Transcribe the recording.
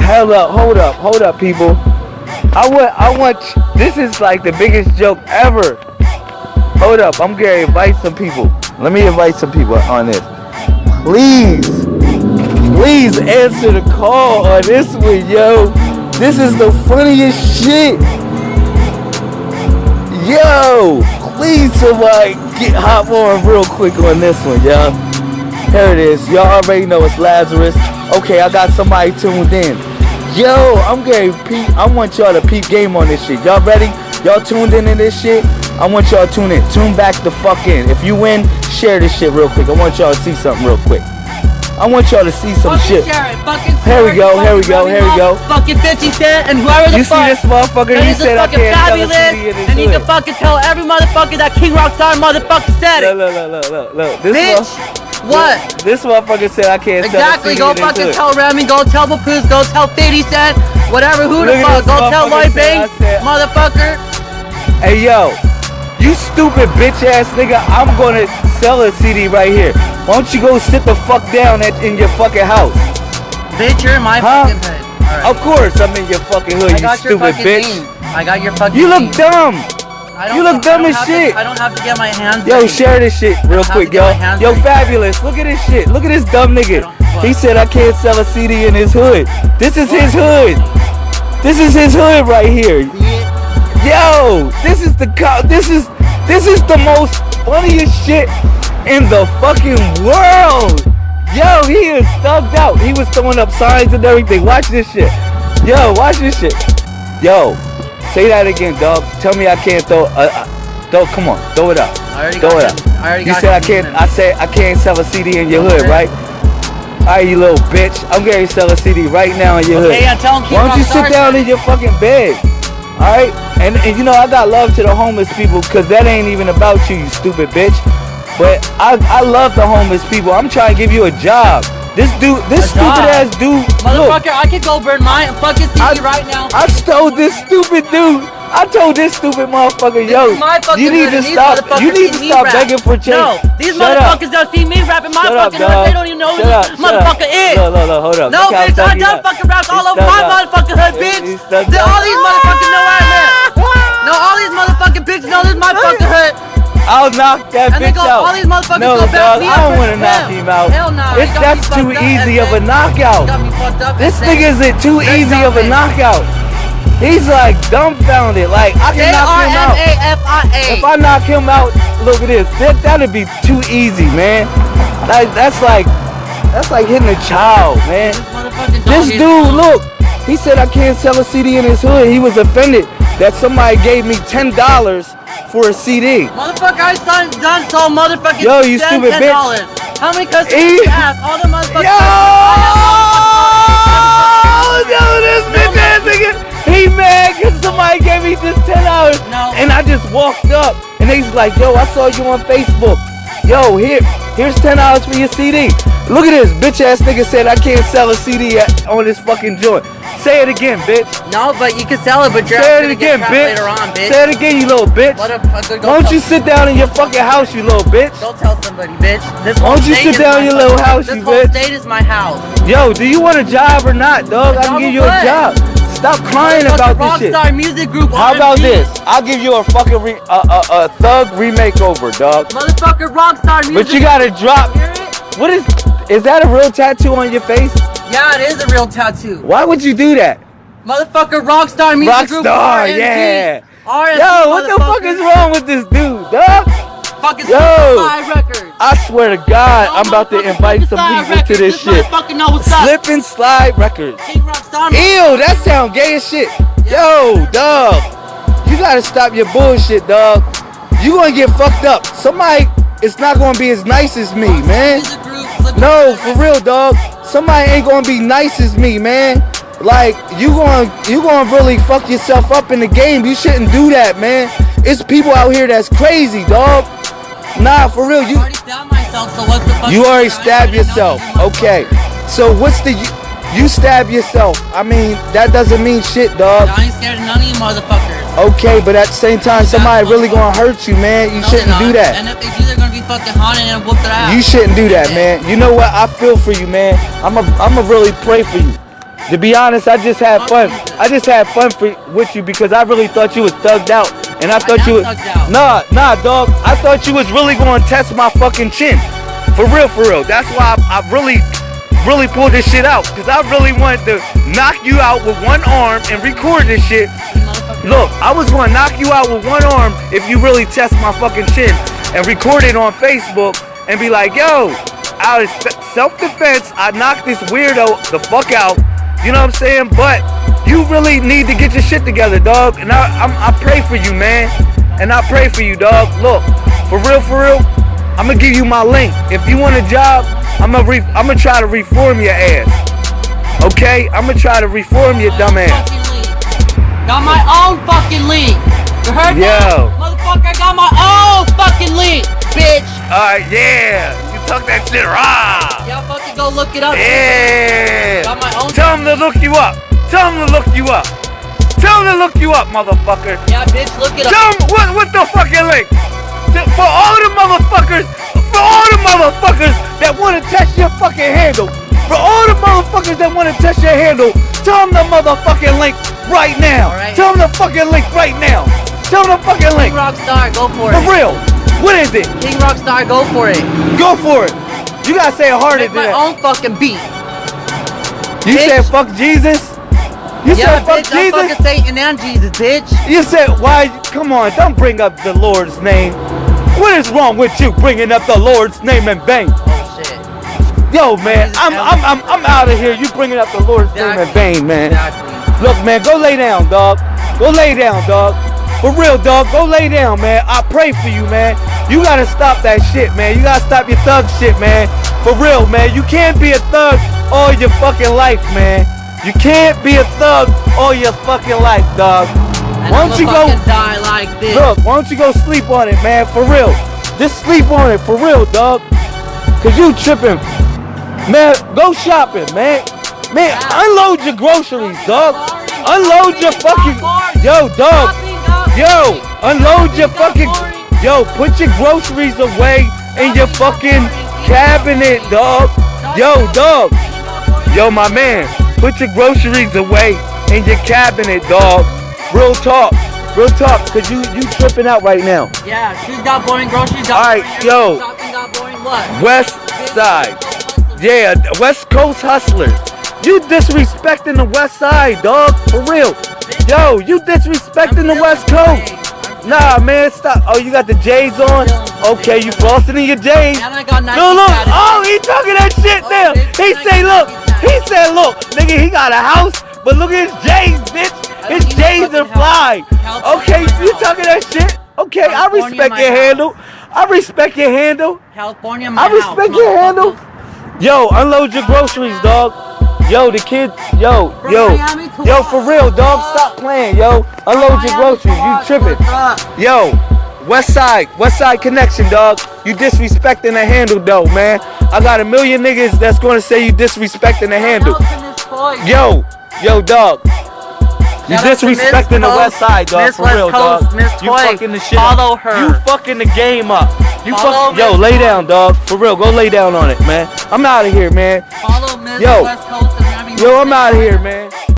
Hell up, hold up, hold up, people. I want, I want. This is like the biggest joke ever. Hold up, I'm gonna invite some people. Let me invite some people on this. Please, please answer the call on this one, yo. This is the funniest shit. Yo, please somebody get hop on real quick on this one, y'all. Here it is. Y'all already know it's Lazarus. Okay, I got somebody tuned in. Yo, I'm getting peep. I want y'all to peep game on this shit. Y'all ready? Y'all tuned in in this shit? I want y'all to tune in. Tune back the fuck in. If you win, share this shit real quick. I want y'all to see something real quick. I want y'all to see some Fucking shit. Here we go, here we go, here we go. Fucking 50 Cent and whoever the You see fuck. this motherfucker? He said I fucking can't Fabolous. CD in his And to hood. fucking tell every motherfucker that King Rockstar motherfucker said Look, it. look, look, look, look, look. This Bitch. What? This motherfucker said I can't Exactly. tell Go in his fucking tell Remy. Go tell Papoose. Go tell 50 Cent. Whatever. Who Look the fuck? Go tell Lloyd Banks. Motherfucker. Hey yo, you stupid bitch ass nigga, I'm gonna sell a CD right here. Why don't you go sit the fuck down at, in your fucking house? Bitch, you're in my Huh? fucking hood. Alright. Of course I'm in your fucking hood, I you got your stupid fucking bitch. name. I got your fucking You look name. dumb. You look dumb as have to- shit. I don't have to get my hands Yo, share this shit real quick, to get my yo. Yo, Fabolous. Look at this shit. Look at this dumb nigga. He said I can't sell a CD in his hood. This is his hood. This is his hood right here. Yo, this is the this is this is the most funniest shit in the fucking world. Yo, he is thugged out. He was throwing up signs and everything. Watch this shit. Yo, watch this shit. Yo, say that again, dog. Tell me I can't throw. Uh, uh, throw. Come on, throw it up. I already Throw it up. I already You said I can't. I said I can't sell a CD in your hood, right? Alright, you little bitch. I'm going to sell a CD right now in your Okay, hood. yeah, tell him Why don't you sit down in your fucking bed? Alright? And, and you know, I got love to the homeless people because that ain't even about you, you stupid bitch. But I, I love the homeless people. I'm trying to give you a job. This dude, this stupid ass dude. Look, Motherfucker, I could go burn my fucking CD I- right now. I stole this stupid dude. I told this stupid motherfucker, This yo, fucking you need to stop. You need to stop rap. begging for change. No, these Shut up. motherfuckers don't see me rapping my Shut up, fucking hood. dog. They don't even know who Shut up, this up. motherfucker is. Look, look, look, hold up. No, Look bitch, I done up. fucking raps all over my up. motherfucking hood, bitch. all these motherfuckers know I'm at. No, all these motherfucking bitches know this is my fucking hood. I'll knock that And they bitch go, out. all these motherfuckers no, go back dog, I don't want to knock him. out. Hell nah, It's, you got me that's too easy of a knockout. Got me fucked up. This nigga isn't too easy of a knockout. He's like dumbfounded. Like I can knock him out. If I knock him out, look at this. That that'd be too easy, man. Like that's like that's like hitting a child, man. This dude, look, he said I can't sell a CD in his hood. He was offended that somebody gave me ten dollars for a CD. Motherfucker, I done, done so motherfucking Yo, you stupid bitch. $10. How many customers E- you ask? All the motherfuckers. Yo! Yo, this bitch ass nigga, he mad cause somebody gave me this ten dollars. No. And I just walked up and he's like, yo, I saw you on Facebook. Yo, here, here's ten dollars for your CD. Look at this bitch ass nigga said I can't sell a CD on this fucking joint. Say it again, bitch. No, but you can sell it, but you're Say it gonna again, bitch. later on, bitch. Say it again, you little bitch. What a, Why don't you sit down in your fucking house, you little bitch? Don't tell somebody, bitch. This Why whole don't you sit down my in your little house, This you whole state is my house. Yo, do you want a job or not, dog? I can give you a job. Stop crying about this shit. Rockstar Music Group. How about this? I'll give you a fucking re- a, a, a thug remake over, dog. Motherfucker Rockstar Music. But you gotta drop. What is? Is that a real tattoo on your face? Yeah, it is a real tattoo. Why would you do that? Motherfucker Rockstar Music Group. Rockstar, yeah. RMG, Yo, what the fuck is wrong with this dude, dog? Fucking Yo. Superfly Records. I swear to God, I'm about to invite some people to Records. this shit. motherfucker know what's. Slip and slide records. Rockstar. Ew, that sound gay as shit. Yo, dog. You gotta stop your bullshit, dog. You gonna get fucked up. Somebody it's not gonna be as nice as me, man. Music Group, Slip and No, for real, dog. Somebody ain't gonna be nice as me, man. Like you gonna you gonna really fuck yourself up in the game. You shouldn't do that, man. It's people out here that's crazy, dog. Nah, for real. You myself, so what's the fuck? you already stabbed yourself. Okay. So what's the you, you stab yourself? I mean that doesn't mean shit, dog. I ain't scared of none of you motherfuckers. Okay, but at the same time, somebody really gonna hurt you, man. You No, shouldn't do that. And if they do, they're gonna be fucking haunted and ass. You shouldn't do that, man. You know what? I feel for you, man. I'm a, I'm a really pray for you. To be honest, I just had fun. I just had fun for, with you because I really thought you was thugged out, and I thought am you was nah, nah, dog. I thought you was really going to test my fucking chin, for real, for real. That's why I, I really, really pulled this shit out because I really wanted to knock you out with one arm and record this shit. Look, I was going to knock you out with one arm if you really test my fucking chin and record it on Facebook and be like, yo, out of self-defense, I knocked this weirdo the fuck out. You know what I'm saying? But you really need to get your shit together, dog. And I, I'm, I pray for you, man. And I pray for you, dog. Look, for real, for real, I'm gonna give you my link. If you want a job, I'm gonna, re- I'm gonna try to reform your ass. Okay? I'm gonna try to reform your dumb ass. Got my own fucking link. You heard Yo. that? I got my own fucking link, bitch. Alright, yeah. You talk that shit raw. Y'all fucking go look it up. Yeah. Got my own Tell him to look you up. Tell him to look you up. Tell him to look you up, motherfucker. Yeah, bitch, look it up. Tell him what, what the fucking link. For all the motherfuckers, for all the motherfuckers that want to test your fucking handle, for all the motherfuckers that want to test your handle, tell them the motherfucking link right now. Right. Tell them the fucking link right now. Them the fucking link. King Rockstar, go for For it. For real. What is it? King Rockstar, go for it. Go for it. You gotta say it harder Make than my that. own fucking beat. You bitch. said fuck Jesus? You yeah, said fuck bitch, I'm Jesus? fucking Satan and Jesus, bitch. You said why? Come on, don't bring up the Lord's name. What is wrong with you bringing up the Lord's name in vain? Oh shit. Yo, man, I'm I'm I'm, I'm out of here. You bringing up the Lord's name in vain, man. Exactly. Look, man, go lay down, dog. Go lay down, dog. For real, dog. Go lay down, man. I pray for you, man. You gotta stop that shit, man. You gotta stop your thug shit, man. For real, man. You can't be a thug all your fucking life, man. You can't be a thug all your fucking life, dog. And Why don't you go? die like this. Look, why don't you go sleep on it, man? For real. Just sleep on it, for real, dog. Cause you tripping. Man, go shopping, man. Man, unload your groceries, dog. Unload your fucking. Yo, dog. Yo, unload your fucking. Yo, put your groceries away in your fucking cabinet, dog. Yo, dog. Yo, my man, put your groceries away in your cabinet, dog. Real talk. Real talk, cause you you tripping out right now. Yeah, shoes got boring, groceries Alright, boring. yo. Shopping got boring, what? West Side. Yeah, West Coast hustlers. You disrespecting the West Side, dog. For real. Yo, you disrespecting the West Coast. Nah, man, stop. Oh, you got the J's on? Okay, you flossing in your J's. No, look. Oh, he talking that shit Oh, now. He say, look. He said, look, nigga, he got a house, but look at his J's, bitch. His don't need no J's are fly. Okay, you talking that shit? Okay, I respect your handle. I respect your handle. California, my I respect your handle. Yo, unload your groceries, dog. Yo, the kids, yo, yo, yo, for real, dog. Stop playing, yo. Unload your groceries. You tripping? Yo, West Side, West Side connection, dog. You disrespecting the handle, though, man. I got a million niggas that's gonna say you disrespecting the handle. Shout out to Miss Toy. Yo, yo, dog. You Shout out to Miss disrespecting the West Side, dog. Miss for West real, Coast, dog. Miss you fucking the shit. Follow up. her. You fucking the game up. You Follow fuck. Yo, lay down, dog. For real, go lay down on it, man. I'm out of here, man. Follow Miss Yo. West Coast and Miami. Yo, I'm out of here, man.